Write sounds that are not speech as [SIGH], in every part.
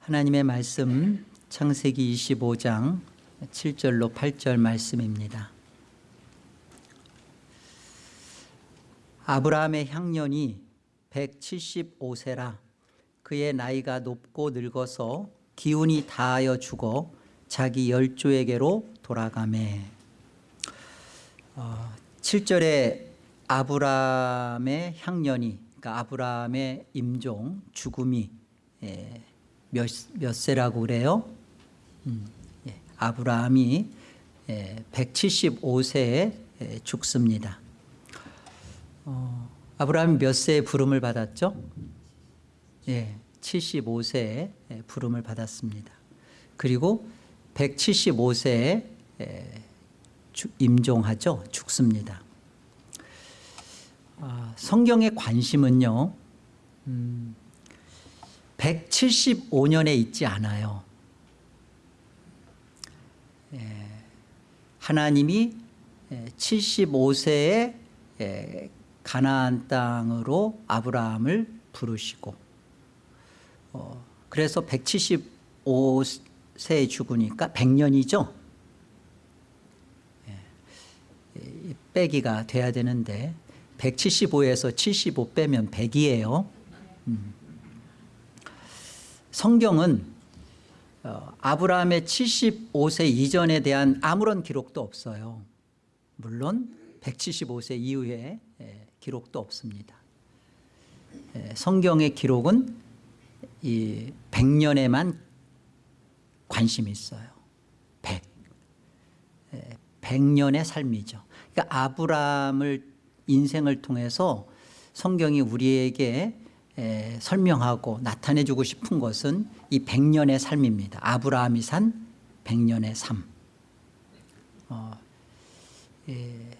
하나님의 말씀 창세기 25장 7절로 8절 말씀입니다. 아브라함의 향년이 175세라 그의 나이가 높고 늙어서 기운이 다하여 죽어 자기 열조에게로 돌아가매 어, 7절에 아브라함의 향년이 그러니까 아브라함의 임종 죽음이 예, 몇, 몇 세라고 그래요? 음, 예, 아브라함이 예, 175세에 예, 죽습니다. 어, 아브라함이 몇 세에 부름을 받았죠? 예, 75세에 예, 부름을 받았습니다. 그리고 175세에 예, 임종하죠. 죽습니다. 아, 성경의 관심은요. 음, 175년에 있지 않아요. 예, 하나님이 75세에 예, 가나안 땅으로 아브라함을 부르시고 어, 그래서 175세에 죽으니까 100년이죠. 예, 빼기가 돼야 되는데 175에서 75 빼면 100이에요. 음. 성경은 어, 아브라함의 75세 이전에 대한 아무런 기록도 없어요. 물론 175세 이후에 예, 기록도 없습니다. 예, 성경의 기록은 이 100년에만 관심이 있어요. 100. 100년의 예, 삶이죠. 그러니까 아브라함을 인생을 통해서 성경이 우리에게 에, 설명하고 나타내주고 싶은 것은 이 백년의 삶입니다. 아브라함이 산 백년의 삶. 어, 에,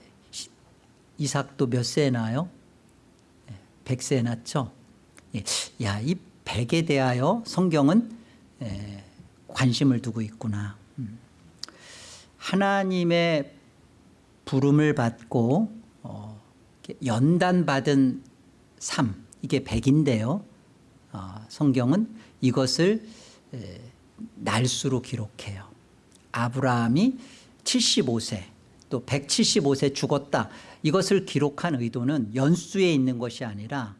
이삭도 몇 세에 나요? 백세에 낳죠. 예. 야, 이 백에 대하여 성경은 에, 관심을 두고 있구나. 음. 하나님의 부름을 받고 어, 연단받은 삶 이게 100인데요. 어, 성경은 이것을 에, 날수로 기록해요. 아브라함이 75세 또 175세 죽었다. 이것을 기록한 의도는 연수에 있는 것이 아니라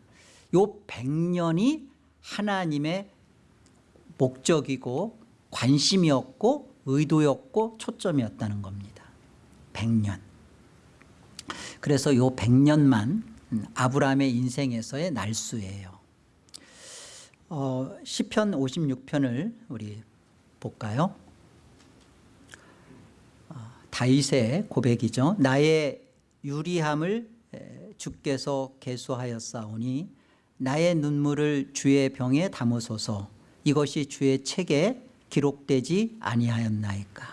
요 100년이 하나님의 목적이고 관심이었고 의도였고 초점이었다는 겁니다. 100년. 그래서 요 100년만 음, 아브라함의 인생에서의 날수예요. 어, 시편 56편을 우리 볼까요? 어, 다윗의 고백이죠. 나의 유리함을 주께서 계수하였사오니 나의 눈물을 주의 병에 담으소서 이것이 주의 책에 기록되지 아니하였나이까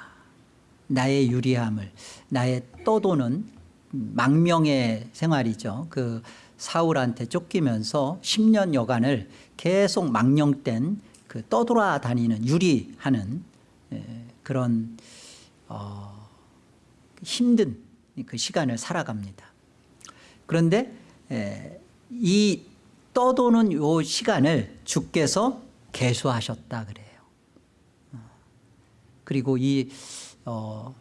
나의 유리함을 나의 떠도는 망명의 생활이죠. 그 사울한테 쫓기면서 10년 여간을 계속 망령된 그 떠돌아다니는 유리하는 그런 어 힘든 그 시간을 살아갑니다. 그런데 이 떠도는 요 시간을 주께서 개수하셨다 그래요. 어. 그리고 이, 어,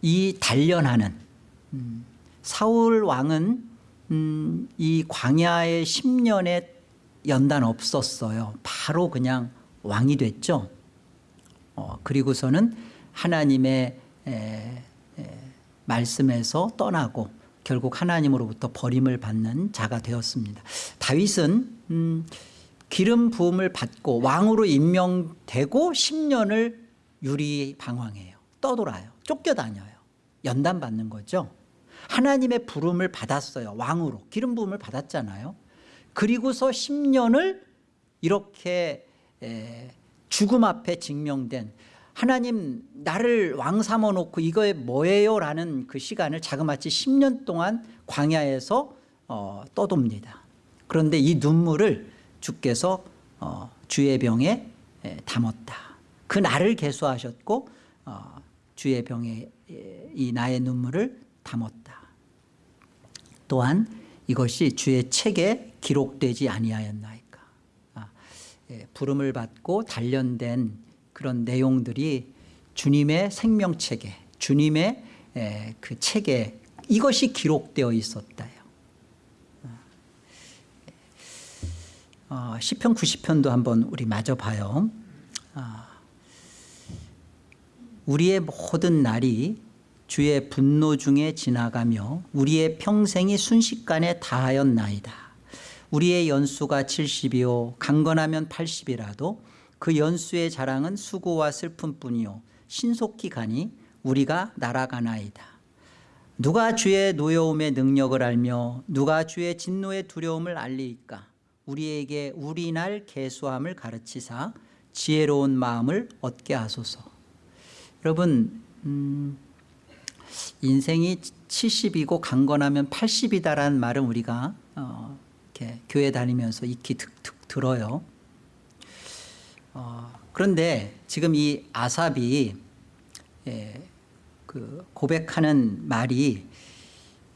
이 단련하는 음, 사울 왕은 음, 이 광야의 10년의 연단 없었어요. 바로 그냥 왕이 됐죠. 어, 그리고서는 하나님의 에, 에, 말씀에서 떠나고 결국 하나님으로부터 버림을 받는 자가 되었습니다. 다윗은 음, 기름 부음을 받고 왕으로 임명되고 10년을 유리 방황해요. 떠돌아요. 쫓겨다녀요. 연단 받는 거죠. 하나님의 부름을 받았어요. 왕으로 기름 부음을 받았잖아요. 그리고서 10년을 이렇게 죽음 앞에 증명된 하나님 나를 왕 삼아 놓고 이거에 뭐예요? 라는 그 시간을 자그마치 10년 동안 광야에서 어, 떠돕니다. 그런데 이 눈물을 주께서 어, 주의 병에 담았다. 그 나를 개수하셨고 어, 주의 병에 이 나의 눈물을 담았다. 또한 이것이 주의 책에 기록되지 아니하였나이까. 아, 예, 부름을 받고 단련된 그런 내용들이 주님의 생명체계, 주님의 예, 그 체계 이것이 기록되어 있었다요. 어, 시편 90편도 한번 우리 마저 봐요. 아, 우리의 모든 날이 주의 분노 중에 지나가며 우리의 평생이 순식간에 다하였나이다. 우리의 연수가 70이요 강건하면 80이라도 그 연수의 자랑은 수고와 슬픔뿐이요 신속히 가니 우리가 날아가나이다. 누가 주의 노여움의 능력을 알며 누가 주의 진노의 두려움을 알리이까 우리에게 우리날 개수함을 가르치사 지혜로운 마음을 얻게 하소서 여러분 음, 인생이 70이고 강건하면 80이다라는 말은 우리가 어, 이렇게 교회 다니면서 익히 득, 득, 들어요 어, 그런데 지금 이 아삽이 예, 그 고백하는 말이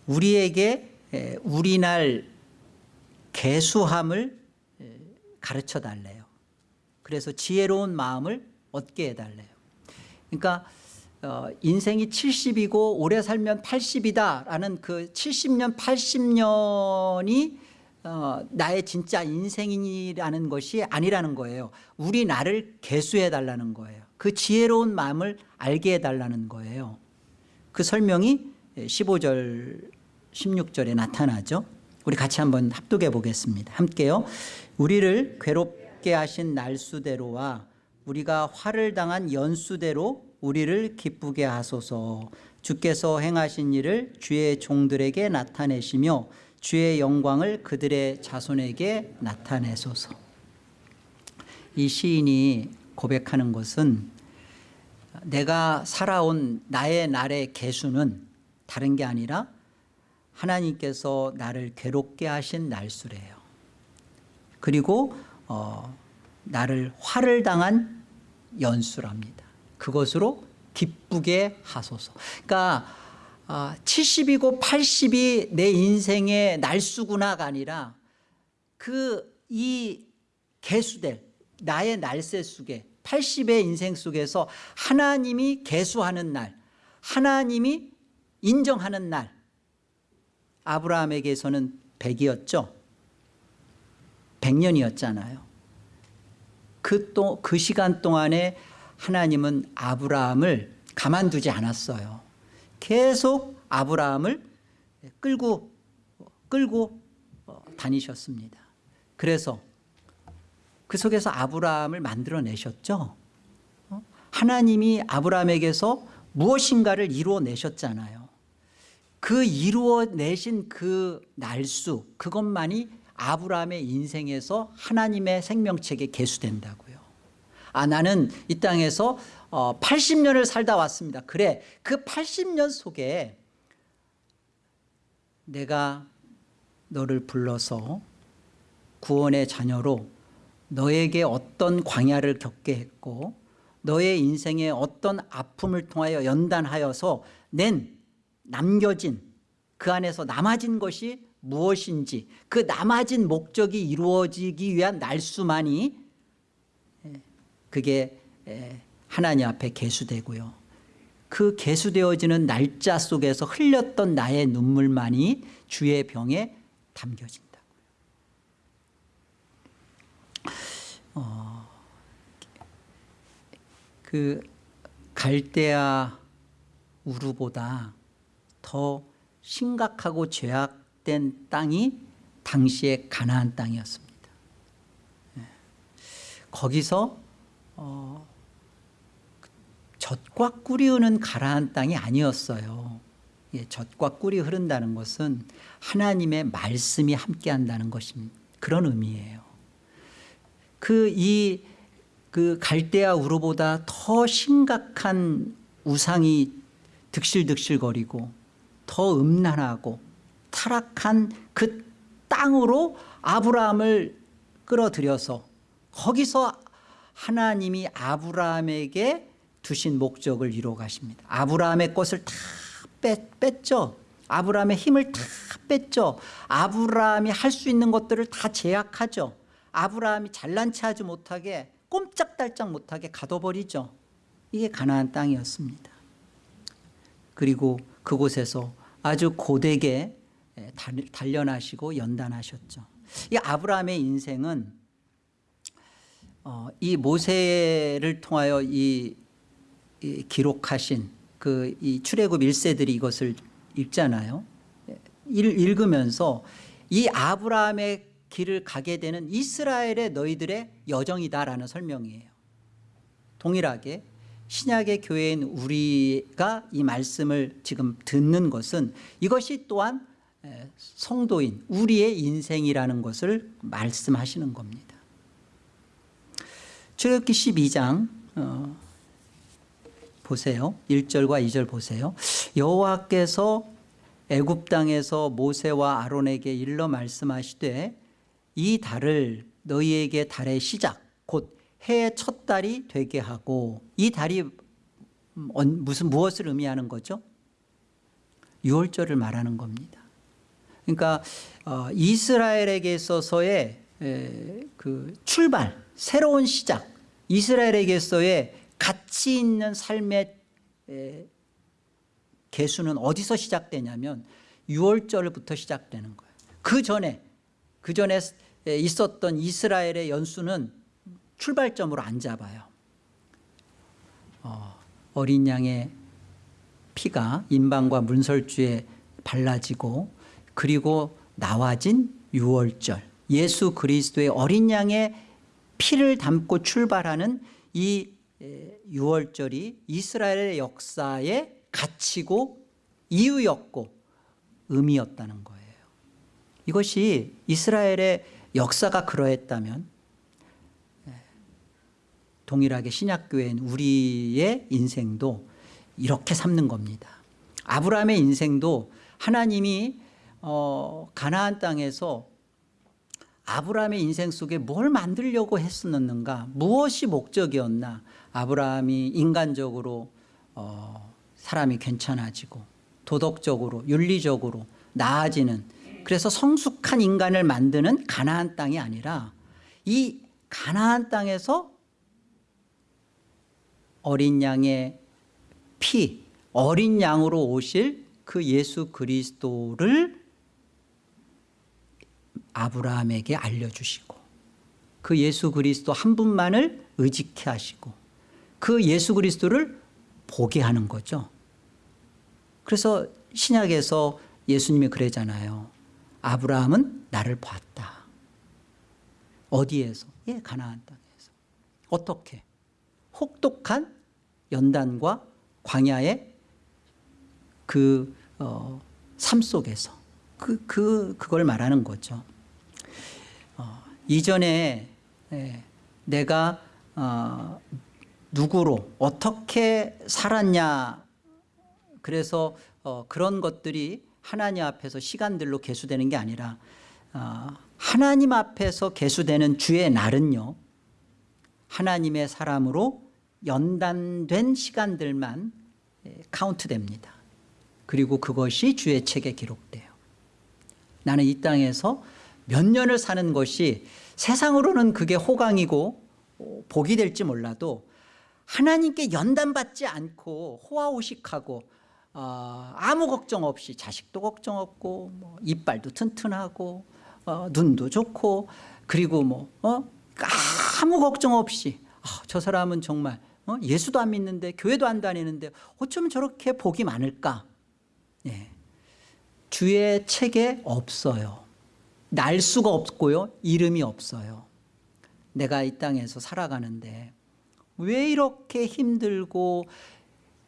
우리에게 예, 우리날 개수함을 예, 가르쳐 달래요. 그래서 지혜로운 마음을 얻게 해달래요. 그러니까 어, 인생이 70이고 오래 살면 80이다 라는 그 70년 80년이 어, 나의 진짜 인생이라는 것이 아니라는 거예요. 우리 나를 개수해 달라는 거예요. 그 지혜로운 마음을 알게 해달라는 거예요. 그 설명이 15절 16절에 나타나죠. 우리 같이 한번 합독해 보겠습니다. 함께요. 우리를 괴롭게 하신 날수대로와 우리가 화를 당한 연수대로 우리를 기쁘게 하소서. 주께서 행하신 일을 주의 종들에게 나타내시며 주의 영광을 그들의 자손에게 나타내소서. 이 시인이 고백하는 것은 내가 살아온 나의 날의 개수는 다른 게 아니라 하나님께서 나를 괴롭게 하신 날수래요. 그리고 어, 나를 화를 당한 연수랍니다 그것으로 기쁘게 하소서. 그러니까 아, 70이고 80이 내 인생의 날수구나가 아니라 그 이 개수될 나의 날새 속에 80의 인생 속에서 하나님이 개수하는 날 하나님이 인정하는 날 아브라함에게서는 100이었죠? 100년이었잖아요. 그, 또, 그 시간 동안에 하나님은 아브라함을 가만두지 않았어요 계속 아브라함을 끌고 끌고 어, 다니셨습니다. 그래서 그 속에서 아브라함을 만들어내셨죠. 어? 하나님이 아브라함에게서 무엇인가를 이루어내셨잖아요. 그 이루어내신 그 날수 그것만이 아브라함의 인생에서 하나님의 생명책에 개수된다고요. 아 나는 이 땅에서 80년을 어, 살다 왔습니다. 그래 그 80년 속에 내가 너를 불러서 구원의 자녀로 너에게 어떤 광야를 겪게 했고 너의 인생에 어떤 아픔을 통하여 연단하여서 낸 남겨진 그 안에서 남아진 것이 무엇인지 그 남아진 목적이 이루어지기 위한 날수만이 예, 그게 예, 하나님 앞에 개수되고요. 그 개수되어지는 날짜 속에서 흘렸던 나의 눈물만이 주의 병에 담겨진다고요. 어, 그 갈대아 우르보다 더 심각하고 죄악된 땅이 당시의 가나안 땅이었습니다. 예. 거기서 어, 젖과 꿀이 흐는 가라앉 땅이 아니었어요. 예, 젖과 꿀이 흐른다는 것은 하나님의 말씀이 함께한다는 것입니다. 그런 의미예요. 그이그 갈대아 우르보다 더 심각한 우상이 득실득실거리고 더 음란하고 타락한 그 땅으로 아브라함을 끌어들여서 거기서 하나님이 아브라함에게 두신 목적을 이루어 가십니다. 아브라함의 것을 다 뺐, 뺐죠. 아브라함의 힘을 다 뺐죠. 아브라함이 할 수 있는 것들을 다 제약하죠. 아브라함이 잘난 체 하지 못하게 꼼짝달짝 못하게 가둬버리죠. 이게 가나안 땅이었습니다. 그리고 그곳에서 아주 고되게 단련하시고 연단하셨죠. 이 아브라함의 인생은 어, 이 모세를 통하여 이, 이 기록하신 그 이 출애굽 1세들이 이것을 읽잖아요. 예, 읽- 읽으면서 이 아브라함의 길을 가게 되는 이스라엘의 너희들의 여정이다라는 설명이에요. 동일하게 신약의 교회인 우리가 이 말씀을 지금 듣는 것은 이것이 또한 에, 성도인 우리의 인생이라는 것을 말씀하시는 겁니다. 출애굽기 12장 어, 보세요. 1절과 2절 보세요. 여호와께서 애굽 땅에서 모세와 아론에게 일러 말씀하시되 이 달을 너희에게 달의 시작 곧 해의 첫 달이 되게 하고 이 달이 무슨 무엇을 의미하는 거죠? 6월절을 말하는 겁니다. 그러니까 어, 이스라엘에게 있어서의 에, 그 출발, 새로운 시작, 이스라엘에게서의 가치 있는 삶의 에, 개수는 어디서 시작되냐면 6월절부터 시작되는 거예요. 그 전에 그 전에 있었던 이스라엘의 연수는 출발점으로 안 잡아요. 어, 어린 양의 피가 인방과 문설주에 발라지고 그리고 나와진 6월절 예수 그리스도의 어린 양의 피를 담고 출발하는 이 6월절이 이스라엘의 역사의 가치고 이유였고 의미였다는 거예요. 이것이 이스라엘의 역사가 그러했다면 동일하게 신약교회인 우리의 인생도 이렇게 삼는 겁니다. 아브라함의 인생도 하나님이 어, 가나안 땅에서 아브라함의 인생 속에 뭘 만들려고 했었는가? 무엇이 목적이었나? 아브라함이 인간적으로 어, 사람이 괜찮아지고 도덕적으로 윤리적으로 나아지는 그래서 성숙한 인간을 만드는 가나안 땅이 아니라 이 가나안 땅에서 어린 양의 피 어린 양으로 오실 그 예수 그리스도를 아브라함에게 알려주시고 그 예수 그리스도 한 분만을 의지케 하시고 그 예수 그리스도를 보게 하는 거죠. 그래서 신약에서 예수님이 그러잖아요. 아브라함은 나를 봤다. 어디에서? 예, 가나안 땅에서. 어떻게? 혹독한 연단과 광야의 그, 어, 삶 속에서. 그, 그, 그걸 말하는 거죠. 어, 이전에 예, 내가 어, 누구로 어떻게 살았냐. 그래서 어, 그런 것들이 하나님 앞에서 시간들로 계수되는 게 아니라 어, 하나님 앞에서 계수되는 주의 날은요 하나님의 사람으로 연단된 시간들만 예, 카운트됩니다. 그리고 그것이 주의 책에 기록돼요. 나는 이 땅에서 몇 년을 사는 것이 세상으로는 그게 호강이고 어, 복이 될지 몰라도 하나님께 연단받지 않고 호화호식하고 어, 아무 걱정 없이 자식도 걱정 없고 뭐 이빨도 튼튼하고 어, 눈도 좋고 그리고 뭐 어? 아무 걱정 없이 아, 저 사람은 정말 어? 예수도 안 믿는데 교회도 안 다니는데 어쩌면 저렇게 복이 많을까 예. 주의 책에 없어요 날 수가 없고요. 이름이 없어요. 내가 이 땅에서 살아가는데 왜 이렇게 힘들고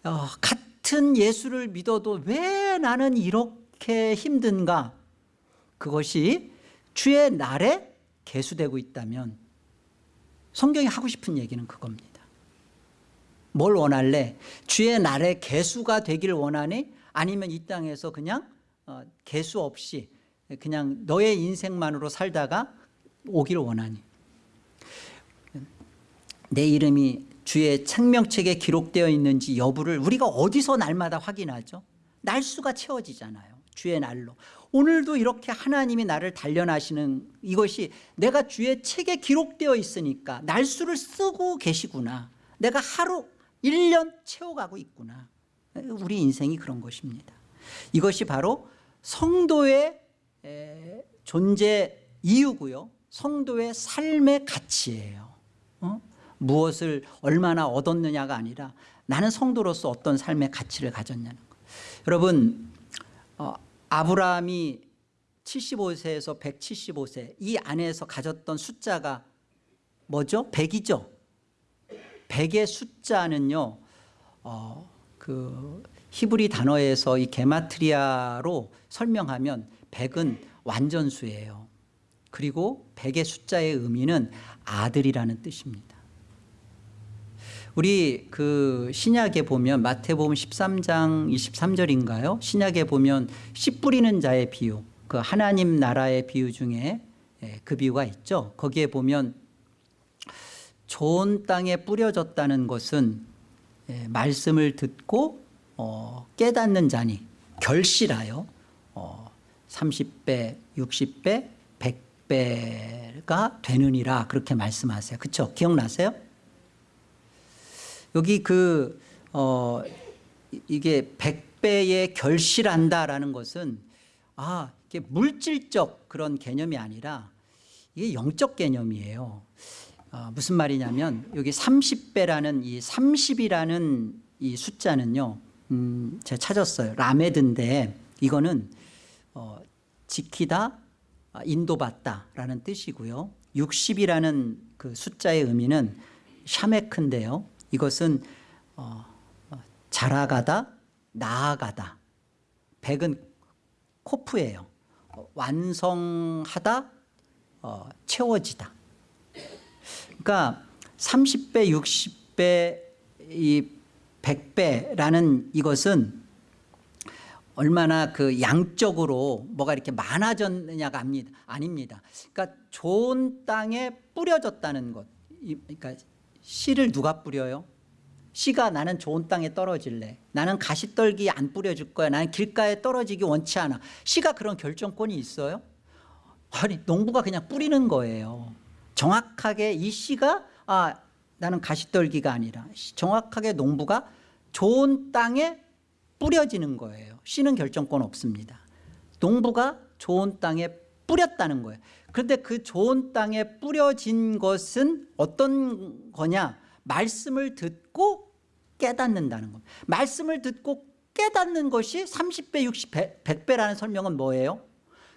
어, 같은 예수를 믿어도 왜 나는 이렇게 힘든가? 그것이 주의 날에 개수되고 있다면 성경이 하고 싶은 얘기는 그겁니다. 뭘 원할래? 주의 날에 개수가 되길 원하니? 아니면 이 땅에서 그냥 어, 개수 없이 그냥 너의 인생만으로 살다가 오기를 원하니. 내 이름이 주의 생명책에 기록되어 있는지 여부를 우리가 어디서 날마다 확인하죠? 날수가 채워지잖아요. 주의 날로. 오늘도 이렇게 하나님이 나를 단련하시는 이것이 내가 주의 책에 기록되어 있으니까 날수를 쓰고 계시구나. 내가 하루 1년 채워가고 있구나. 우리 인생이 그런 것입니다. 이것이 바로 성도의 에, 존재 이유고요 성도의 삶의 가치예요 어? 무엇을 얼마나 얻었느냐가 아니라 나는 성도로서 어떤 삶의 가치를 가졌냐는 것 여러분 어, 아브라함이 75세에서 175세 이 안에서 가졌던 숫자가 뭐죠? 100이죠 100의 숫자는요 어, 그 히브리 단어에서 이 게마트리아로 설명하면 100은 완전수예요 그리고 100의 숫자의 의미는 아들이라는 뜻입니다 우리 그 신약에 보면 마태복음 13장 23절인가요? 신약에 보면 씨 뿌리는 자의 비유 그 하나님 나라의 비유 중에 예, 그 비유가 있죠. 거기에 보면 좋은 땅에 뿌려졌다는 것은 예, 말씀을 듣고 어, 깨닫는 자니 결실하여 어, 30배, 60배, 100배가 되느니라 그렇게 말씀하세요. 그렇죠? 기억나세요? 여기 그 어, 이게 100배에 결실한다라는 것은 아 이게 물질적 그런 개념이 아니라 이게 영적 개념이에요. 어, 무슨 말이냐면 여기 30배라는 이 30이라는 이 숫자는요. 음, 제가 찾았어요. 라메드인데 이거는 어, 지키다 아, 인도받다라는 뜻이고요. 60이라는 그 숫자의 의미는 샤메크인데요. 이것은 어, 자라가다 나아가다 백은 코프예요 어, 완성하다 어, 채워지다 그러니까 30배 60배 이 100배라는 이것은 얼마나 그 양적으로 뭐가 이렇게 많아졌느냐가 아닙니다. 그러니까 좋은 땅에 뿌려졌다는 것. 그러니까 씨를 누가 뿌려요? 씨가 나는 좋은 땅에 떨어질래 나는 가시떨기 안 뿌려줄 거야 나는 길가에 떨어지기 원치 않아 씨가 그런 결정권이 있어요? 아니 농부가 그냥 뿌리는 거예요 정확하게 이 씨가 아 나는 가시떨기가 아니라 정확하게 농부가 좋은 땅에 뿌려지는 거예요. 씨는 결정권 없습니다. 농부가 좋은 땅에 뿌렸다는 거예요. 그런데 그 좋은 땅에 뿌려진 것은 어떤 거냐? 말씀을 듣고 깨닫는다는 겁니다. 말씀을 듣고 깨닫는 것이 30배 60배 100배라는 설명은 뭐예요?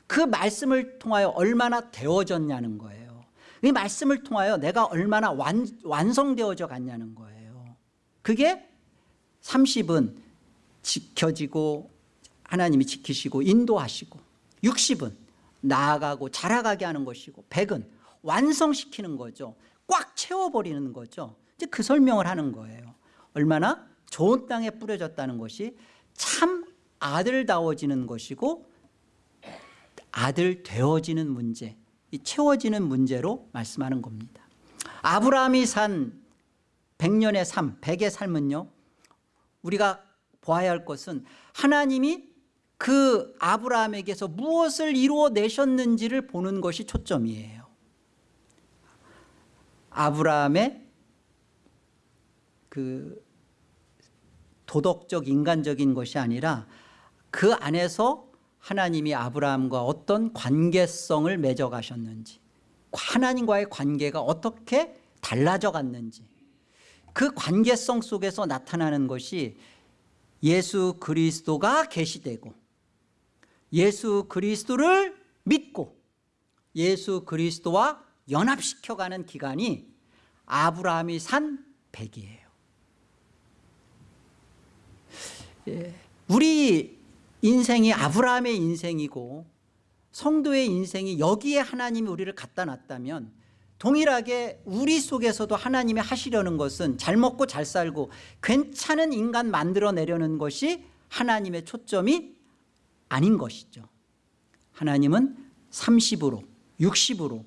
그 말씀을 통하여 얼마나 되어졌냐는 거예요. 이 말씀을 통하여 내가 얼마나 완, 완성되어져 갔냐는 거예요. 그게 30은 지켜지고 하나님이 지키시고 인도하시고 60은 나아가고 자라가게 하는 것이고 100은 완성시키는 거죠. 꽉 채워버리는 거죠. 이제 그 설명을 하는 거예요. 얼마나 좋은 땅에 뿌려졌다는 것이 참 아들다워지는 것이고 아들 되어지는 문제 이 채워지는 문제로 말씀하는 겁니다. 아브라함이 산 100년의 삶 100의 삶은요 우리가 보아야 할 것은 하나님이 그 아브라함에게서 무엇을 이루어내셨는지를 보는 것이 초점이에요. 아브라함의 그 도덕적 인간적인 것이 아니라 그 안에서 하나님이 아브라함과 어떤 관계성을 맺어 가셨는지 하나님과의 관계가 어떻게 달라져 갔는지 그 관계성 속에서 나타나는 것이 예수 그리스도가 계시되고 예수 그리스도를 믿고 예수 그리스도와 연합시켜가는 기간이 아브라함이 산 백이에요. 예, 우리 인생이 아브라함의 인생이고 성도의 인생이 여기에 하나님이 우리를 갖다 놨다면 동일하게 우리 속에서도 하나님이 하시려는 것은 잘 먹고 잘 살고 괜찮은 인간 만들어내려는 것이 하나님의 초점이 아닌 것이죠 하나님은 30으로 60으로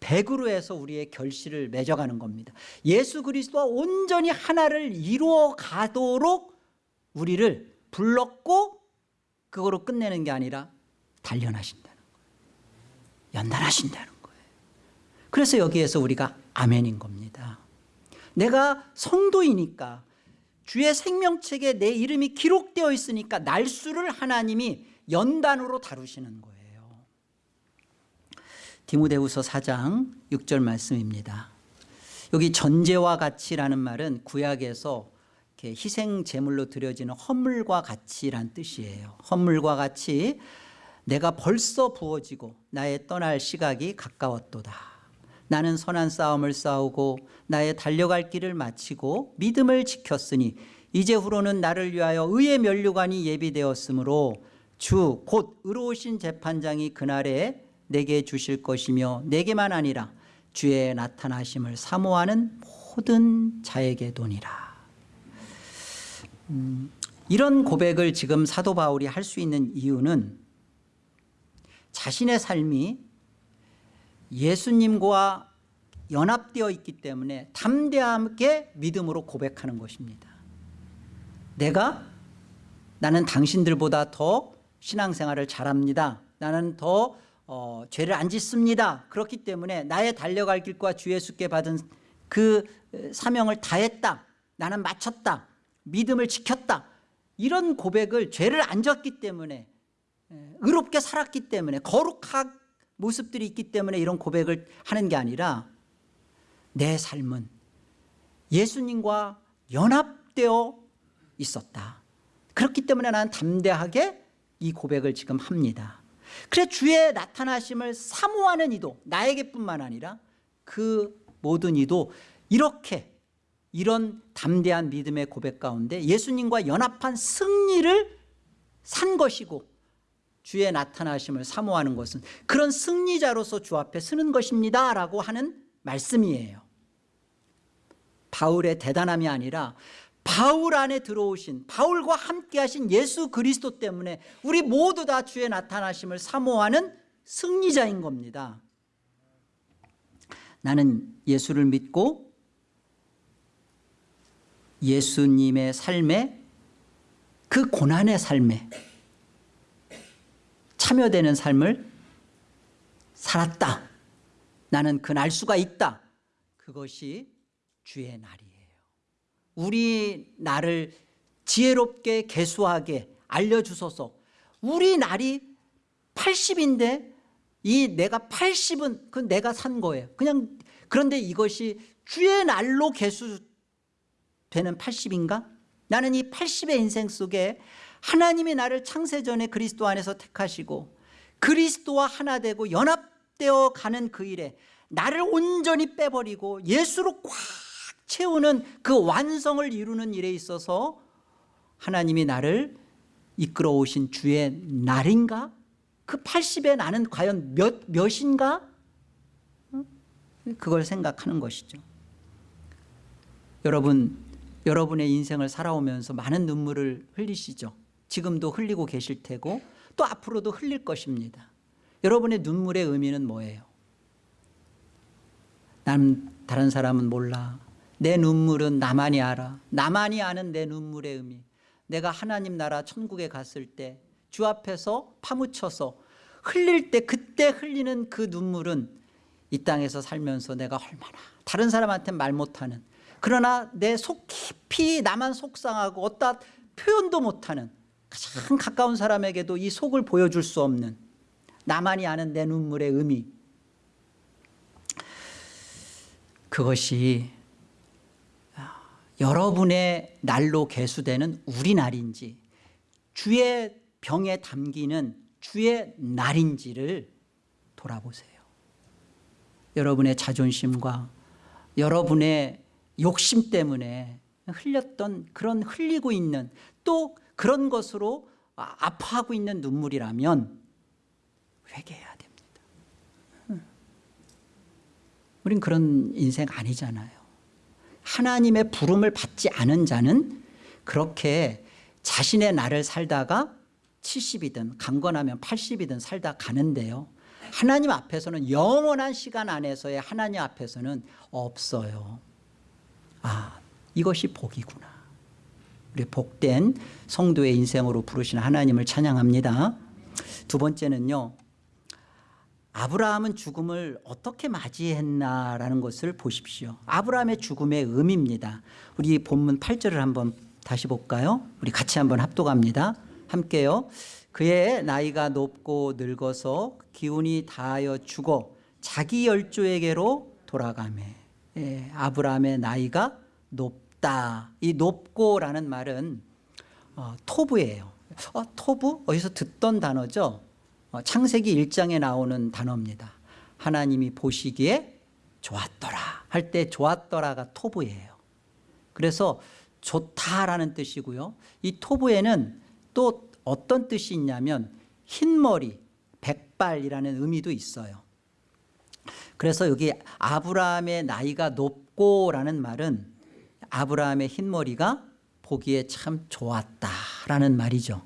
100으로 해서 우리의 결실을 맺어가는 겁니다 예수 그리스도와 온전히 하나를 이루어 가도록 우리를 불렀고 그거로 끝내는 게 아니라 단련하신다는 거예요. 연단하신다는 거예요. 그래서 여기에서 우리가 아멘인 겁니다. 내가 성도이니까 주의 생명책에 내 이름이 기록되어 있으니까 날수를 하나님이 연단으로 다루시는 거예요. 디모데후서 4장 6절 말씀입니다. 여기 전제와 같이라는 말은 구약에서 희생 제물로 드려지는 헌물과 같이란 뜻이에요. 헌물과 같이 내가 벌써 부어지고 나의 떠날 시각이 가까웠도다. 나는 선한 싸움을 싸우고 나의 달려갈 길을 마치고 믿음을 지켰으니 이제 후로는 나를 위하여 의의 면류관이 예비되었으므로 주 곧 의로우신 재판장이 그날에 내게 주실 것이며 내게만 아니라 주의 나타나심을 사모하는 모든 자에게 도니라. 음, 이런 고백을 지금 사도 바울이 할 수 있는 이유는 자신의 삶이 예수님과 연합되어 있기 때문에 담대하게 믿음으로 고백하는 것입니다. 내가 나는 당신들보다 더 신앙생활을 잘합니다. 나는 더 어, 죄를 안 짓습니다. 그렇기 때문에 나의 달려갈 길과 주 예수께 받은 그 사명을 다했다. 나는 마쳤다. 믿음을 지켰다. 이런 고백을 죄를 안 졌기 때문에 의롭게 살았기 때문에 거룩한 모습들이 있기 때문에 이런 고백을 하는 게 아니라 내 삶은 예수님과 연합되어 있었다. 그렇기 때문에 나는 담대하게 이 고백을 지금 합니다. 그래 주의 나타나심을 사모하는 이도 나에게 뿐만 아니라 그 모든 이도 이렇게 이런 담대한 믿음의 고백 가운데 예수님과 연합한 승리를 산 것이고 주의 나타나심을 사모하는 것은 그런 승리자로서 주 앞에 서는 것입니다 라고 하는 말씀이에요. 바울의 대단함이 아니라 바울 안에 들어오신 바울과 함께 하신 예수 그리스도 때문에 우리 모두 다 주의 나타나심을 사모하는 승리자인 겁니다. 나는 예수를 믿고 예수님의 삶에 그 고난의 삶에 참여되는 삶을 살았다. 나는 그 날 수가 있다. 그것이 주의 날이에요. 우리 나를 지혜롭게 개수하게 알려주소서. 우리 날이 80인데 이 내가 80은 그 내가 산 거예요. 그냥 그런데 이것이 주의 날로 개수되는 80인가? 나는 이 80의 인생 속에 하나님이 나를 창세전에 그리스도 안에서 택하시고 그리스도와 하나 되고 연합되어 가는 그 일에 나를 온전히 빼버리고 예수로 꽉 채우는 그 완성을 이루는 일에 있어서 하나님이 나를 이끌어 오신 주의 날인가? 그 80의 나는 과연 몇, 몇인가? 그걸 생각하는 것이죠 여러분 여러분의 인생을 살아오면서 많은 눈물을 흘리시죠 지금도 흘리고 계실 테고 또 앞으로도 흘릴 것입니다. 여러분의 눈물의 의미는 뭐예요? 난 다른 사람은 몰라. 내 눈물은 나만이 알아. 나만이 아는 내 눈물의 의미. 내가 하나님 나라 천국에 갔을 때 주 앞에서 파묻혀서 흘릴 때 그때 흘리는 그 눈물은 이 땅에서 살면서 내가 얼마나 다른 사람한테 말 못하는 그러나 내 속 깊이 나만 속상하고 어떠 표현도 못하는 가장 가까운 사람에게도 이 속을 보여줄 수 없는 나만이 아는 내 눈물의 의미. 그것이 여러분의 날로 개수되는 우리 날인지 주의 병에 담기는 주의 날인지를 돌아보세요. 여러분의 자존심과 여러분의 욕심 때문에 흘렸던 그런 흘리고 있는 또 그런 것으로 아파하고 있는 눈물이라면 회개해야 됩니다. 우린 그런 인생 아니잖아요. 하나님의 부름을 받지 않은 자는 그렇게 자신의 날을 살다가 70이든 강건하면 80이든 살다 가는데요. 하나님 앞에서는 영원한 시간 안에서의 하나님 앞에서는 없어요. 아 이것이 복이구나 우리 복된 성도의 인생으로 부르시는 하나님을 찬양합니다. 두 번째는요. 아브라함은 죽음을 어떻게 맞이했나라는 것을 보십시오. 아브라함의 죽음의 의미입니다. 우리 본문 8절을 한번 다시 볼까요? 우리 같이 한번 합독합니다. 함께요. 그의 나이가 높고 늙어서 기운이 다하여 죽어 자기 열조에게로 돌아가매. 예, 아브라함의 나이가 높 다. 이 높고라는 말은 어, 토부예요. 어, 토부? 어디서 듣던 단어죠? 어, 창세기 1장에 나오는 단어입니다. 하나님이 보시기에 좋았더라 할 때 좋았더라가 토부예요. 그래서 좋다라는 뜻이고요. 이 토부에는 또 어떤 뜻이 있냐면 흰머리, 백발이라는 의미도 있어요. 그래서 여기 아브라함의 나이가 높고라는 말은 아브라함의 흰머리가 보기에 참 좋았다라는 말이죠.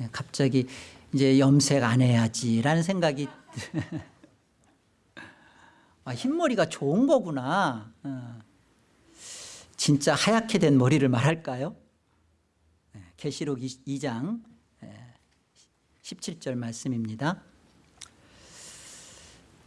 예, 갑자기 이제 염색 안 해야지라는 생각이 [LAUGHS] 아, 흰머리가 좋은 거구나. 어. 진짜 하얗게 된 머리를 말할까요? 예, 계시록 2장 17절 말씀입니다.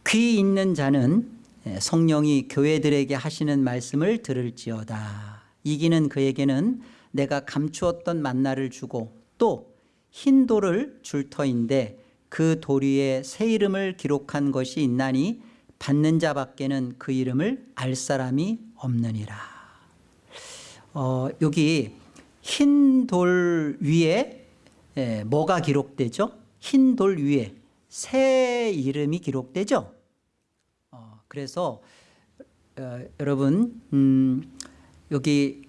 귀 있는 자는 예, 성령이 교회들에게 하시는 말씀을 들을지어다. 이기는 그에게는 내가 감추었던 만나를 주고 또 흰 돌을 줄 터인데 그 돌 위에 새 이름을 기록한 것이 있나니 받는 자 밖에는 그 이름을 알 사람이 없느니라. 어, 여기 흰 돌 위에 예, 뭐가 기록되죠? 흰 돌 위에 새 이름이 기록되죠? 어, 그래서 어, 여러분 음, 여기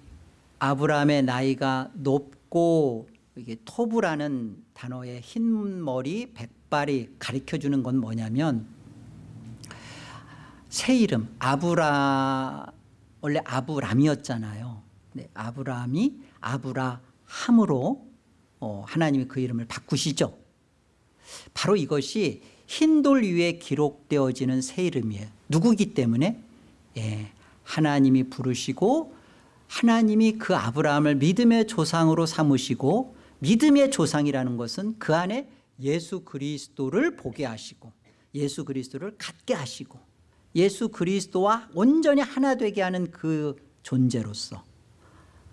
아브라함의 나이가 높고 이게 토부라는 단어의 흰 머리 백발이 가리켜주는 건 뭐냐면 새 이름 아브라 원래 아브람이었잖아요. 네, 아브람이 아브라함으로 어, 하나님이 그 이름을 바꾸시죠. 바로 이것이 흰 돌 위에 기록되어지는 새 이름이에요. 누구기 때문에? 예, 하나님이 부르시고 하나님이 그 아브라함을 믿음의 조상으로 삼으시고 믿음의 조상이라는 것은 그 안에 예수 그리스도를 보게 하시고 예수 그리스도를 갖게 하시고 예수 그리스도와 온전히 하나 되게 하는 그 존재로서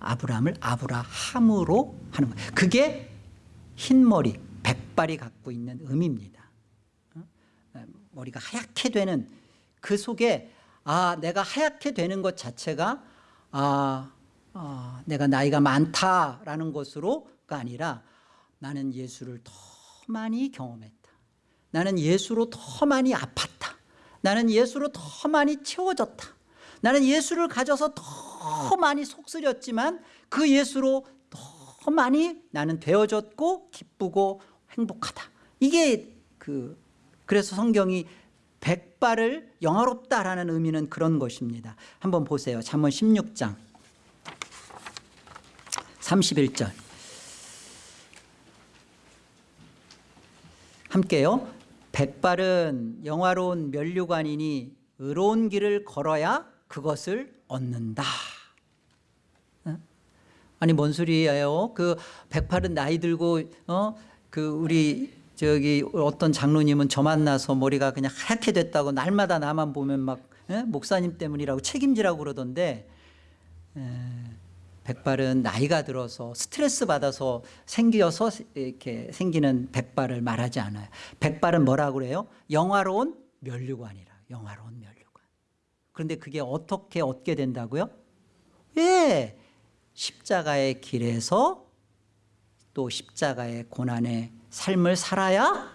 아브라함을 아브라함으로 하는 거예요. 그게 흰머리, 백발이 갖고 있는 의미입니다. 어? 머리가 하얗게 되는 그 속에 아 내가 하얗게 되는 것 자체가 아, 아 내가 나이가 많다라는 것으로가 아니라 나는 예수를 더 많이 경험했다. 나는 예수로 더 많이 아팠다. 나는 예수로 더 많이 채워졌다. 나는 예수를 가져서 더 많이 속쓰렸지만 그 예수로 더 많이 나는 되어졌고 기쁘고 행복하다. 이게 그 그래서 성경이 백발을 영화롭다라는 의미는 그런 것입니다. 한번 보세요. 잠언 16장 31절 함께요. 백발은 영화로운 면류관이니 의로운 길을 걸어야 그것을 얻는다. 어? 아니 뭔 소리예요? 그 백팔은 나이 들고 어 그 우리 저기 어떤 장로님은 저 만나서 머리가 그냥 하얗게 됐다고 날마다 나만 보면 막 에? 목사님 때문이라고 책임지라고 그러던데 에, 백발은 나이가 들어서 스트레스 받아서 생겨서 이렇게 생기는 백발을 말하지 않아요. 백발은 뭐라고 그래요? 영화로운 면류관이라. 영화로운 면류관. 그런데 그게 어떻게 얻게 된다고요? 예. 십자가의 길에서 또 십자가의 고난의 삶을 살아야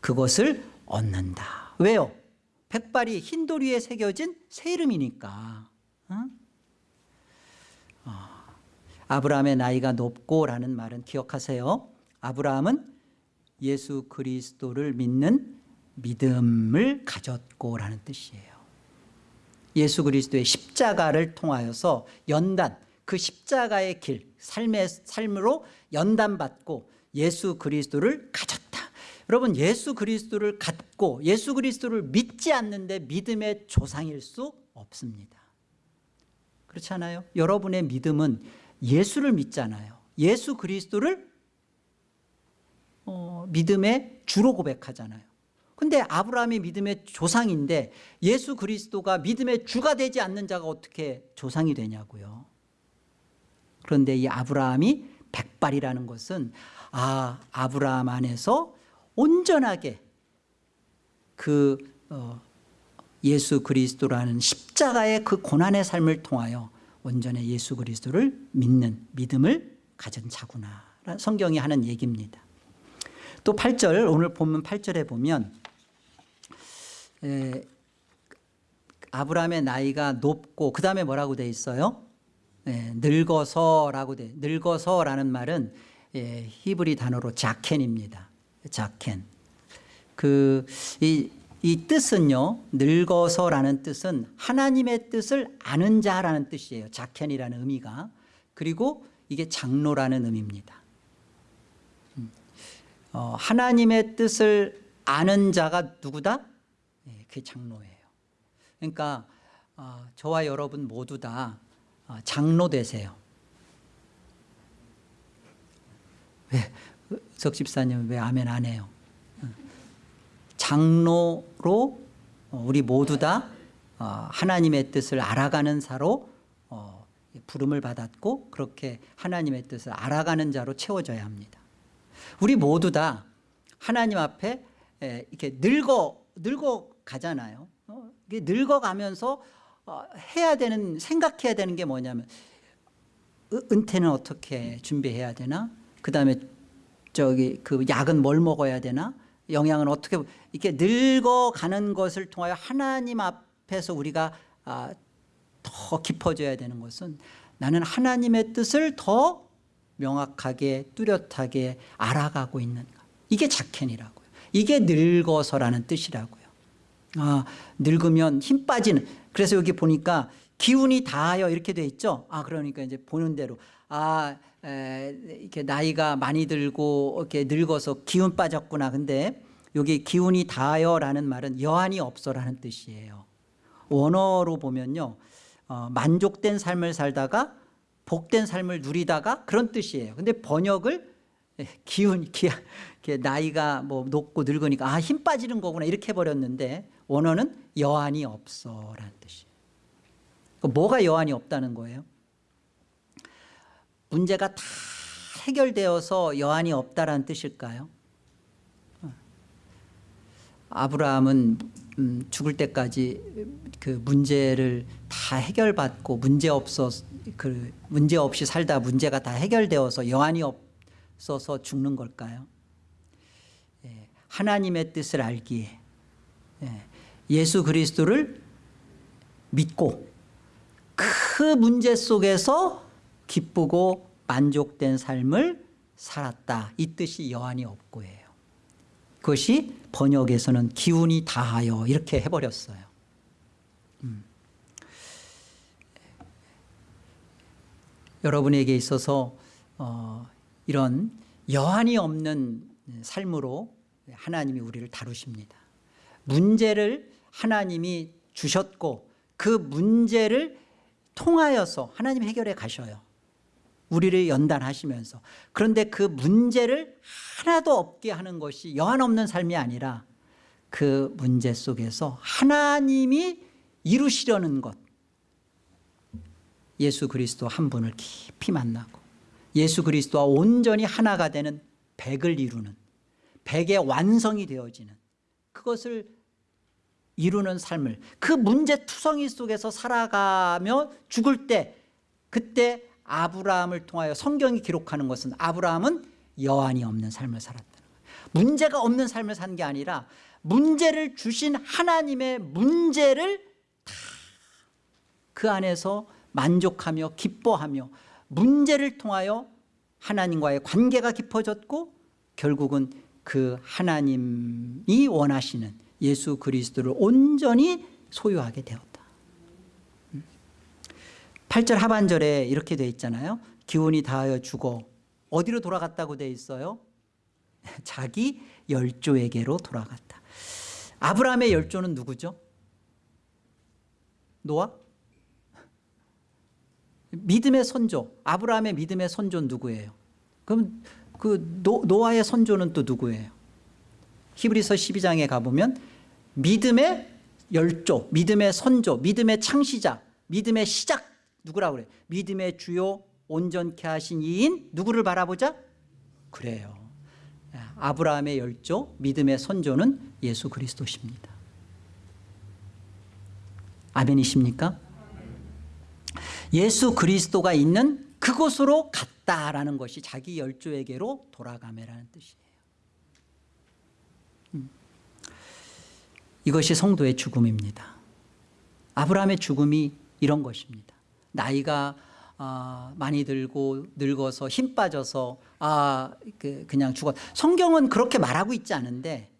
그것을 얻는다. 왜요? 백발이 흰돌 위에 새겨진 새 이름이니까. 어? 어. 아브라함의 나이가 높고라는 말은 기억하세요. 아브라함은 예수 그리스도를 믿는 믿음을 가졌고라는 뜻이에요. 예수 그리스도의 십자가를 통하여서 연단, 그 십자가의 길, 삶의 삶으로 연단받고 예수 그리스도를 가졌다. 여러분 예수 그리스도를 갖고 예수 그리스도를 믿지 않는데 믿음의 조상일 수 없습니다. 그렇지 않아요? 여러분의 믿음은 예수를 믿잖아요. 예수 그리스도를 어, 믿음의 주로 고백하잖아요. 근데 아브라함이 믿음의 조상인데 예수 그리스도가 믿음의 주가 되지 않는 자가 어떻게 조상이 되냐고요. 그런데 이 아브라함이 백발이라는 것은 아 아브라함 안에서 온전하게 그 어, 예수 그리스도라는 십자가의 그 고난의 삶을 통하여 온전히 예수 그리스도를 믿는 믿음을 가진 자구나 성경이 하는 얘기입니다. 또 8절 오늘 본문 8절에 보면 에, 아브라함의 나이가 높고 그 다음에 뭐라고 돼 있어요? 예, 늙어서라고 돼 늙어서라는 말은 예, 히브리 단어로 자켄입니다. 자켄. 그 이 이 뜻은요 늙어서라는 뜻은 하나님의 뜻을 아는 자라는 뜻이에요. 자켄이라는 의미가. 그리고 이게 장로라는 의미입니다. 음. 어, 하나님의 뜻을 아는 자가 누구다? 네, 그게 장로예요. 그러니까 어, 저와 여러분 모두 다 어, 장로 되세요 왜? 석 집사님 왜 아멘 안 해요? 장로로 어, 우리 모두 다 어, 하나님의 뜻을 알아가는 자로 어, 부름을 받았고 그렇게 하나님의 뜻을 알아가는 자로 채워져야 합니다 우리 모두 다 하나님 앞에 이렇게 늙어 늙어 가잖아요 늙어 가면서 해야 되는 생각해야 되는 게 뭐냐면 은퇴는 어떻게 준비해야 되나 그 다음에 저기 그 약은 뭘 먹어야 되나? 영향은 어떻게 이렇게 늙어가는 것을 통하여 하나님 앞에서 우리가 아, 더 깊어져야 되는 것은 나는 하나님의 뜻을 더 명확하게 뚜렷하게 알아가고 있는가 이게 작켄이라고요. 이게 늙어서라는 뜻이라고요. 아, 늙으면 힘 빠지는. 그래서 여기 보니까 기운이 다하여 이렇게 돼 있죠? 아 그러니까 이제 보는 대로 아 에, 이렇게 나이가 많이 들고 이렇게 늙어서 기운 빠졌구나. 근데 여기 기운이 다하여라는 말은 여한이 없어라는 뜻이에요. 원어로 보면요 어, 만족된 삶을 살다가 복된 삶을 누리다가 그런 뜻이에요. 근데 번역을 기운 기, 나이가 뭐 높고 늙으니까 아 힘 빠지는 거구나 이렇게 해버렸는데 원어는 여한이 없어라는 뜻이에요. 뭐가 여한이 없다는 거예요 문제가 다 해결되어서 여한이 없다라는 뜻일까요? 아브라함은 음, 죽을 때까지 그 문제를 다 해결받고 문제 없어 그 문제 없이 살다 문제가 다 해결되어서 여한이 없어서 죽는 걸까요? 예, 하나님의 뜻을 알기에 예, 예수 그리스도를 믿고 그 문제 속에서 기쁘고 만족된 삶을 살았다. 이 뜻이 여한이 없고예요. 그것이 번역에서는 기운이 다하여 이렇게 해버렸어요. 음. 여러분에게 있어서 어, 이런 여한이 없는 삶으로 하나님이 우리를 다루십니다. 문제를 하나님이 주셨고 그 문제를 통하여서 하나님 해결해 가셔요 우리를 연단하시면서. 그런데 그 문제를 하나도 없게 하는 것이 여한 없는 삶이 아니라 그 문제 속에서 하나님이 이루시려는 것. 예수 그리스도 한 분을 깊이 만나고 예수 그리스도와 온전히 하나가 되는 백을 이루는 백의 완성이 되어지는 그것을 이루는 삶을 그 문제 투성이 속에서 살아가며 죽을 때 그때 아브라함을 통하여 성경이 기록하는 것은 아브라함은 여한이 없는 삶을 살았다는 거예요 문제가 없는 삶을 산 게 아니라 문제를 주신 하나님의 문제를 다 그 안에서 만족하며 기뻐하며 문제를 통하여 하나님과의 관계가 깊어졌고 결국은 그 하나님이 원하시는 예수 그리스도를 온전히 소유하게 되었다 8절 하반절에 이렇게 돼 있잖아요. 기운이 다하여 죽어 어디로 돌아갔다고 돼 있어요? [LAUGHS] 자기 열조에게로 돌아갔다. 아브라함의 열조는 누구죠? 노아? [LAUGHS] 믿음의 선조. 아브라함의 믿음의 선조는 누구예요? 그럼 그 노, 노아의 선조는 또 누구예요? 히브리서 12장에 가보면 믿음의 열조 믿음의 선조 믿음의 창시자 믿음의 시작 누구라고 그래 믿음의 주요 온전케 하시는 이인 누구를 바라보자? 그래요 아브라함의 열조 믿음의 선조는 예수 그리스도십니다 아멘이십니까? 예수 그리스도가 있는 그곳으로 갔다라는 것이 자기 열조에게로 돌아가매라는 뜻이에요 음. 이것이 성도의 죽음입니다 아브라함의 죽음이 이런 것입니다 나이가 아, 많이 들고 늙어서 힘 빠져서 아, 그, 그냥 죽었 성경은 그렇게 말하고 있지 않은데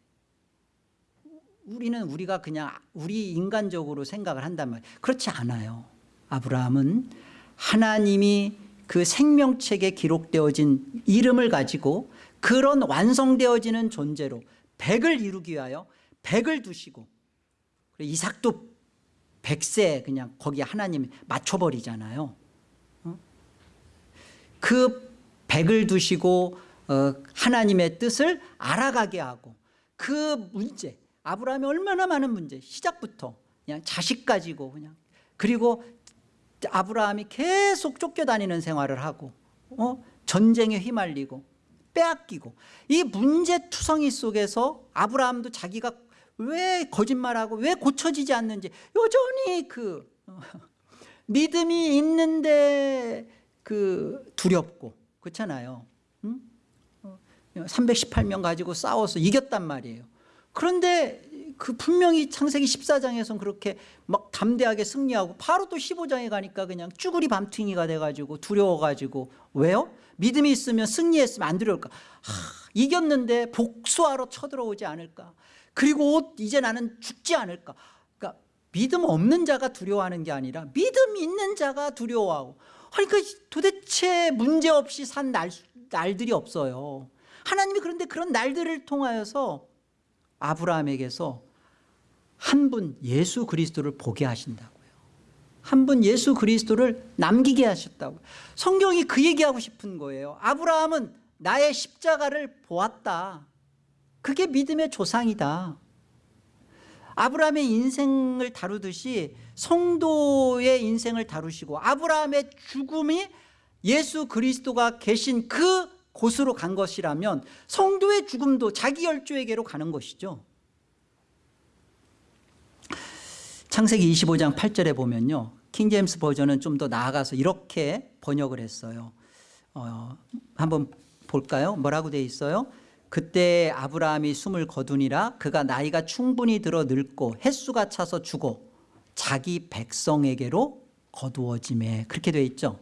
우리는 우리가 그냥 우리 인간적으로 생각을 한단 말이에요. 그렇지 않아요. 아브라함은 하나님이 그 생명책에 기록되어진 이름을 가지고 그런 완성되어지는 존재로 백을 이루기 위하여 백을 두시고 이삭도 백세 그냥 거기 하나님 맞춰버리잖아요 어? 그 백을 두시고 어, 하나님의 뜻을 알아가게 하고 그 문제 아브라함이 얼마나 많은 문제 시작부터 그냥 자식 가지고 그냥 그리고 아브라함이 계속 쫓겨다니는 생활을 하고 어? 전쟁에 휘말리고 빼앗기고 이 문제투성이 속에서 아브라함도 자기가 왜 거짓말하고 왜 고쳐지지 않는지. 여전히 그 어, [LAUGHS] 믿음이 있는데 그 두렵고 그렇잖아요. 응? 318명 어, 가지고 싸워서 이겼단 말이에요. 그런데 그 분명히 창세기 14장에서는 그렇게 막 담대하게 승리하고 바로 또 15장에 가니까 그냥 쭈구리 밤퉁이가 돼가지고 두려워가지고. 왜요? 믿음이 있으면 승리했으면 안 두려울까? 하, 이겼는데 복수하러 쳐들어오지 않을까 그리고 이제 나는 죽지 않을까. 그러니까 믿음 없는 자가 두려워하는 게 아니라 믿음 있는 자가 두려워하고. 그러니까 도대체 문제없이 산 날, 날들이 없어요. 하나님이 그런데 그런 날들을 통하여서 아브라함에게서 한 분 예수 그리스도를 보게 하신다고요. 한 분 예수 그리스도를 남기게 하셨다고. 성경이 그 얘기하고 싶은 거예요. 아브라함은 나의 십자가를 보았다 그게 믿음의 조상이다. 아브라함의 인생을 다루듯이 성도의 인생을 다루시고 아브라함의 죽음이 예수 그리스도가 계신 그 곳으로 간 것이라면 성도의 죽음도 자기 열조에게로 가는 것이죠. 창세기 25장 8절에 보면요. 킹제임스 버전은 좀 더 나아가서 이렇게 번역을 했어요. 어, 한번 볼까요? 뭐라고 돼 있어요 그때 아브라함이 숨을 거두니라 그가 나이가 충분히 들어 늙고 햇수가 차서 죽어 자기 백성에게로 거두어짐에 그렇게 돼 있죠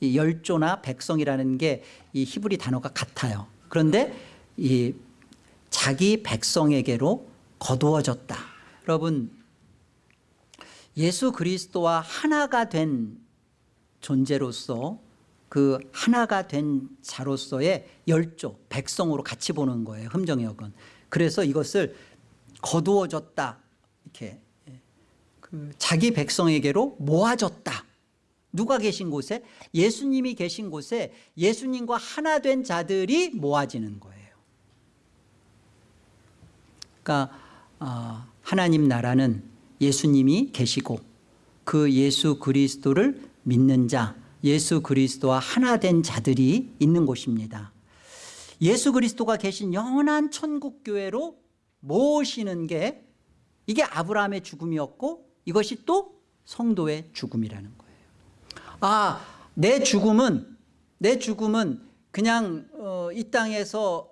이 열조나 백성이라는 게 이 히브리 단어가 같아요. 그런데 이 자기 백성에게로 거두어졌다. 여러분 예수 그리스도와 하나가 된 존재로서 그 하나가 된 자로서의 열조 백성으로 같이 보는 거예요. 흠정역은. 그래서 이것을 거두어졌다. 이렇게 그 자기 백성에게로 모아졌다. 누가 계신 곳에 예수님이 계신 곳에 예수님과 하나 된 자들이 모아지는 거예요 그러니까 어, 하나님 나라는 예수님이 계시고 그 예수 그리스도를 믿는 자 예수 그리스도와 하나 된 자들이 있는 곳입니다 예수 그리스도가 계신 영원한 천국교회로 모시는 게 이게 아브라함의 죽음이었고 이것이 또 성도의 죽음이라는 거예요 아, 내 죽음은 내 죽음은 그냥 어, 이 땅에서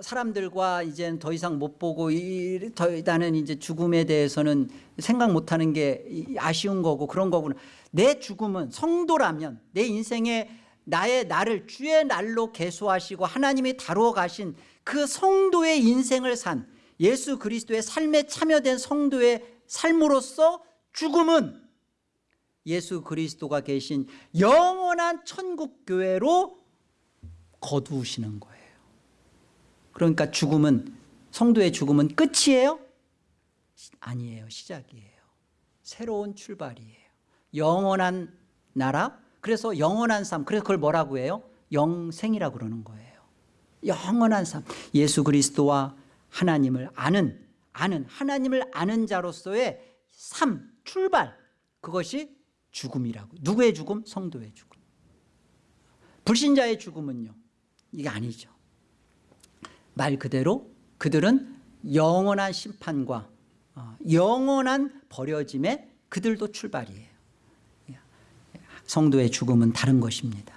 사람들과 이제 더 이상 못 보고 이, 더 나는 이제 죽음에 대해서는 생각 못하는 게 아쉬운 거고 그런 거구나. 내 죽음은 성도라면 내 인생에 나의 나를 주의 날로 개수하시고 하나님이 다루어 가신 그 성도의 인생을 산 예수 그리스도의 삶에 참여된 성도의 삶으로서 죽음은 예수 그리스도가 계신 영원한 천국교회로 거두시는 거예요. 그러니까 죽음은 성도의 죽음은 끝이에요? 아니에요. 시작이에요. 새로운 출발이에요 영원한 나라? 그래서 영원한 삶. 그래서 그걸 뭐라고 해요? 영생이라고 그러는 거예요. 영원한 삶. 예수 그리스도와 하나님을 아는 아는 하나님을 아는 자로서의 삶 출발. 그것이 죽음이라고. 누구의 죽음? 성도의 죽음. 불신자의 죽음은요 이게 아니죠. 말 그대로 그들은 영원한 심판과 어, 영원한 버려짐에 그들도 출발이에요 성도의 죽음은 다른 것입니다.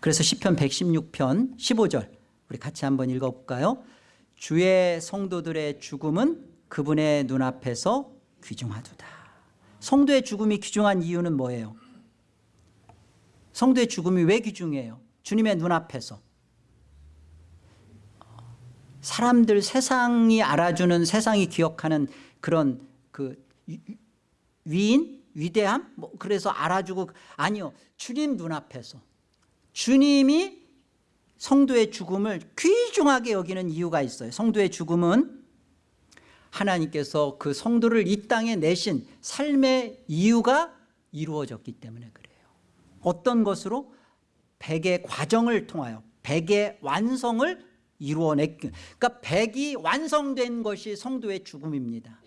그래서 시편 116편 15절 우리 같이 한번 읽어볼까요? 주의 성도들의 죽음은 그분의 눈앞에서 귀중하도다. 성도의 죽음이 귀중한 이유는 뭐예요? 성도의 죽음이 왜 귀중해요? 주님의 눈앞에서. 사람들 세상이 알아주는 세상이 기억하는 그런 그 위인 위대함? 뭐 그래서 알아주고 아니요. 주님 눈앞에서. 주님이 성도의 죽음을 귀중하게 여기는 이유가 있어요. 성도의 죽음은 하나님께서 그 성도를 이 땅에 내신 삶의 이유가 이루어졌기 때문에 그래요. 어떤 것으로? 백의 과정을 통하여 백의 완성을 이루어냈 그러니까 백이 완성된 것이 성도의 죽음입니다.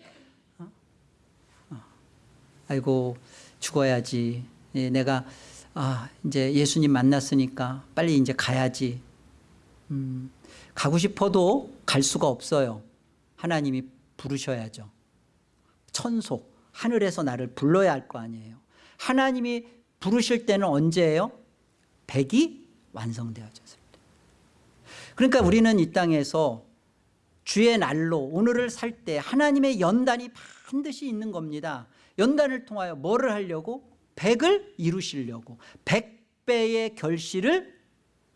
아이고 죽어야지. 예, 내가 아 이제 예수님 만났으니까 빨리 이제 가야지. 음, 가고 싶어도 갈 수가 없어요. 하나님이 부르셔야죠. 천속 하늘에서 나를 불러야 할 거 아니에요. 하나님이 부르실 때는 언제예요? 백이 완성되어졌을 때 그러니까 우리는 이 땅에서 주의 날로 오늘을 살 때 하나님의 연단이 반드시 있는 겁니다 연단을 통하여 뭐를 하려고? 백을 이루시려고. 백배의 결실을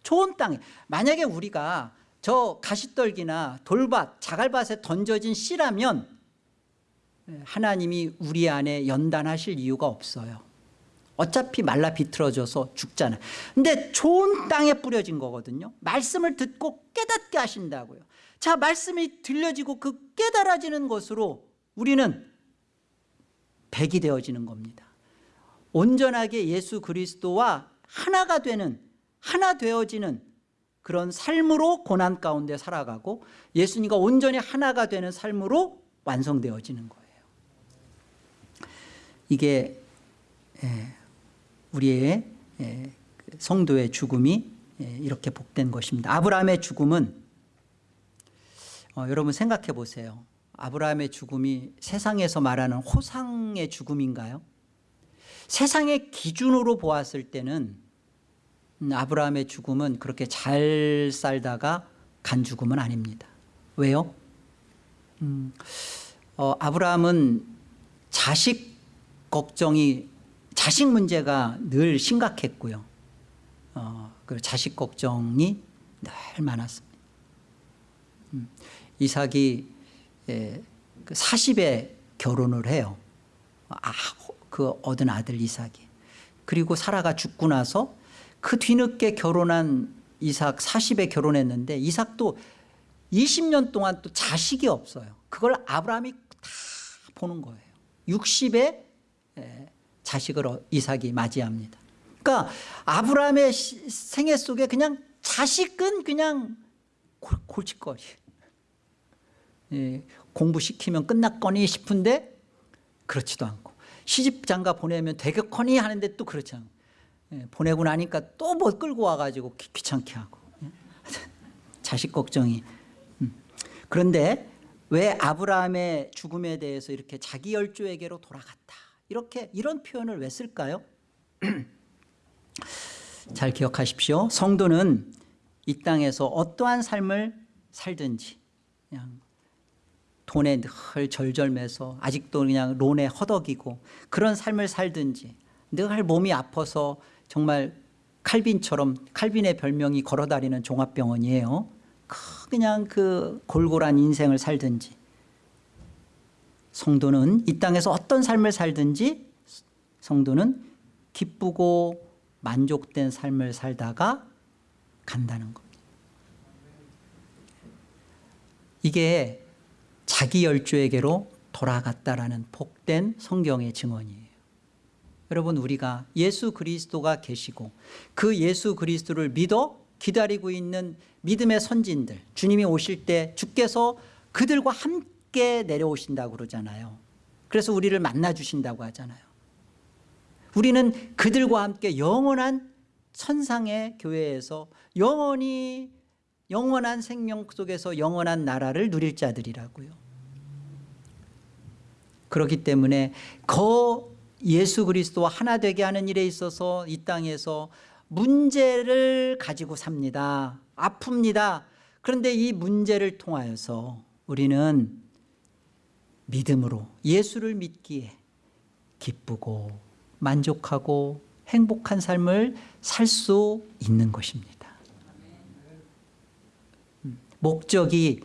좋은 땅에. 만약에 우리가 저 가시떨기나 돌밭 자갈밭에 던져진 씨라면 하나님이 우리 안에 연단하실 이유가 없어요. 어차피 말라 비틀어져서 죽잖아요 근데 좋은 땅에 뿌려진 거거든요. 말씀을 듣고 깨닫게 하신다고요. 자 말씀이 들려지고 그 깨달아지는 것으로 우리는 백이 되어지는 겁니다. 온전하게 예수 그리스도와 하나가 되는 하나 되어지는 그런 삶으로 고난 가운데 살아가고 예수님과 온전히 하나가 되는 삶으로 완성되어지는 거예요. 이게 우리의 그 성도의 죽음이 이렇게 복된 것입니다. 아브라함의 죽음은 어, 여러분 생각해 보세요 아브라함의 죽음이 세상에서 말하는 호상의 죽음인가요? 세상의 기준으로 보았을 때는 음, 아브라함의 죽음은 그렇게 잘 살다가 간 죽음은 아닙니다 왜요? 음, 어, 아브라함은 자식 걱정이 자식 문제가 늘 심각했고요 어, 그 자식 걱정이 늘 많았습니다 음, 이삭이 예, 40에 그 결혼을 해요. 아, 그 얻은 아들 이삭이. 그리고 사라가 죽고 나서 그 뒤늦게 결혼한 이삭 40에 결혼했는데 이삭도 20년 동안 또 자식이 없어요. 그걸 아브라함이 다 보는 거예요. 60에 자식을 어, 이삭이 맞이합니다. 그러니까 아브라함의 생애 속에 그냥 자식은 그냥 골칫거리. 예, 공부시키면 끝났거니 싶은데 그렇지도 않고 시집 장가 보내면 되겠거니 하는데 또 그렇지 않고 예, 보내고 나니까 또 뭐 끌고 와가지고 귀, 찮게 하고 예. [LAUGHS] 자식 걱정이 음. 그런데 왜 아브라함의 죽음에 대해서 이렇게 자기 열조에게로 돌아갔다 이렇게 이런 표현을 왜 쓸까요? [CLEARS THROAT] 잘 기억하십시오 성도는 이 땅에서 어떠한 삶을 살든지 그냥 돈에 늘 절절매서 아직도 그냥 론에 허덕이고 그런 삶을 살든지 늘 몸이 아파서 정말 칼빈처럼 칼빈의 별명이 걸어다니는 종합병원이에요. 그냥 그 골골한 인생을 살든지 성도는 이 땅에서 어떤 삶을 살든지 성도는 기쁘고 만족된 삶을 살다가 간다는 겁니다. 이게 자기 열조에게로 돌아갔다라는 복된 성경의 증언이에요. 여러분 우리가 예수 그리스도가 계시고 그 예수 그리스도를 믿어 기다리고 있는 믿음의 선진들 주님이 오실 때 주께서 그들과 함께 내려오신다고 그러잖아요. 그래서 우리를 만나 주신다고 하잖아요. 우리는 그들과 함께 영원한 천상의 교회에서 영원히 영원한 생명 속에서 영원한 나라를 누릴 자들이라고요. 그렇기 때문에 거 예수 그리스도와 하나 되게 하는 일에 있어서 이 땅에서 문제를 가지고 삽니다. 아픕니다. 그런데 이 문제를 통하여서 우리는 믿음으로 예수를 믿기에 기쁘고 만족하고 행복한 삶을 살 수 있는 것입니다. 음, 목적이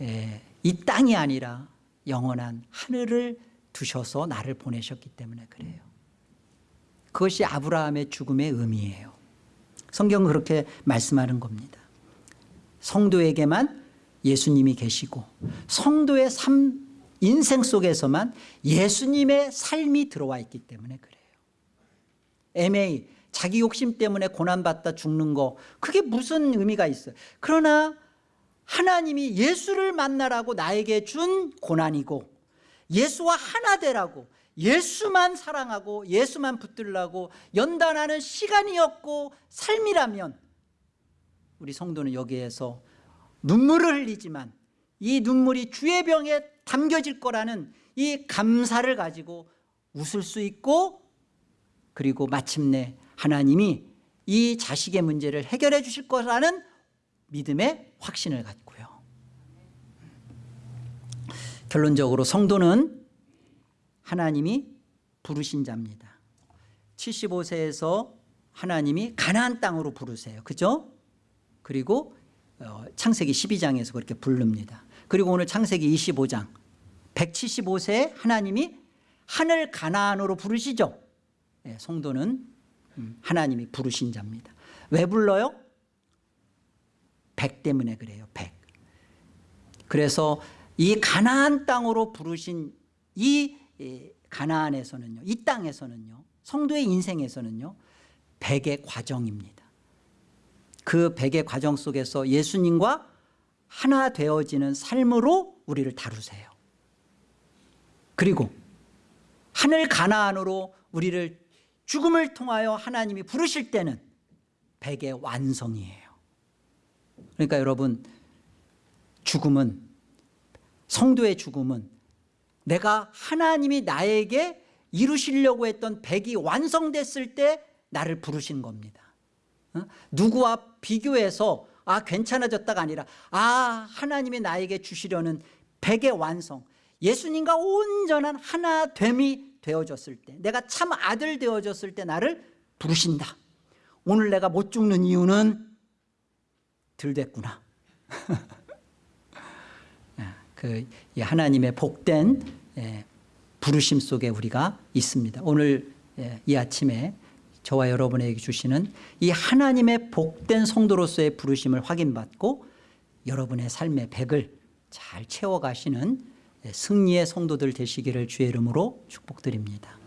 에, 이 땅이 아니라 영원한 하늘을 두셔서 나를 보내셨기 때문에 그래요. 그것이 아브라함의 죽음의 의미예요. 성경은 그렇게 말씀하는 겁니다. 성도에게만 예수님이 계시고 성도의 삶 인생 속에서만 예수님의 삶이 들어와 있기 때문에 그래요. 애매히 자기 욕심 때문에 고난받다 죽는 거 그게 무슨 의미가 있어요? 그러나 하나님이 예수를 만나라고 나에게 준 고난이고 예수와 하나 되라고 예수만 사랑하고 예수만 붙들라고 연단하는 시간이었고 삶이라면 우리 성도는 여기에서 눈물을 흘리지만 이 눈물이 주의 병에 담겨질 거라는 이 감사를 가지고 웃을 수 있고 그리고 마침내 하나님이 이 자식의 문제를 해결해 주실 거라는 믿음의 확신을 갖고요. 결론적으로 성도는 하나님이 부르신 자입니다. 75세에서 하나님이 가나안 땅으로 부르세요. 그죠? 그리고 어, 창세기 12장에서 그렇게 부릅니다. 그리고 오늘 창세기 25장. 175세에 하나님이 하늘 가나안으로 부르시죠? 예, 성도는 음, 하나님이 부르신 자입니다. 왜 불러요? 백 때문에 그래요 백. 그래서 이 가나안 땅으로 부르신 이 가나안에서는요 이 땅에서는요 성도의 인생에서는요 백의 과정입니다. 그 백의 과정 속에서 예수님과 하나 되어지는 삶으로 우리를 다루세요. 그리고 하늘 가나안으로 우리를 죽음을 통하여 하나님이 부르실 때는 백의 완성이에요 그러니까 여러분 죽음은 성도의 죽음은 내가 하나님이 나에게 이루시려고 했던 백이 완성됐을 때 나를 부르신 겁니다 어? 누구와 비교해서 아 괜찮아졌다가 아니라 아 하나님이 나에게 주시려는 백의 완성 예수님과 온전한 하나됨이 되어졌을 때 내가 참 아들 되어졌을 때 나를 부르신다 오늘 내가 못 죽는 이유는 들 됐구나. [LAUGHS] 그 하나님의 복된 예, 부르심 속에 우리가 있습니다. 오늘 예, 이 아침에 저와 여러분에게 주시는 이 하나님의 복된 성도로서의 부르심을 확인받고 여러분의 삶의 백을 잘 채워가시는 승리의 성도들 되시기를 주의 이름으로 축복드립니다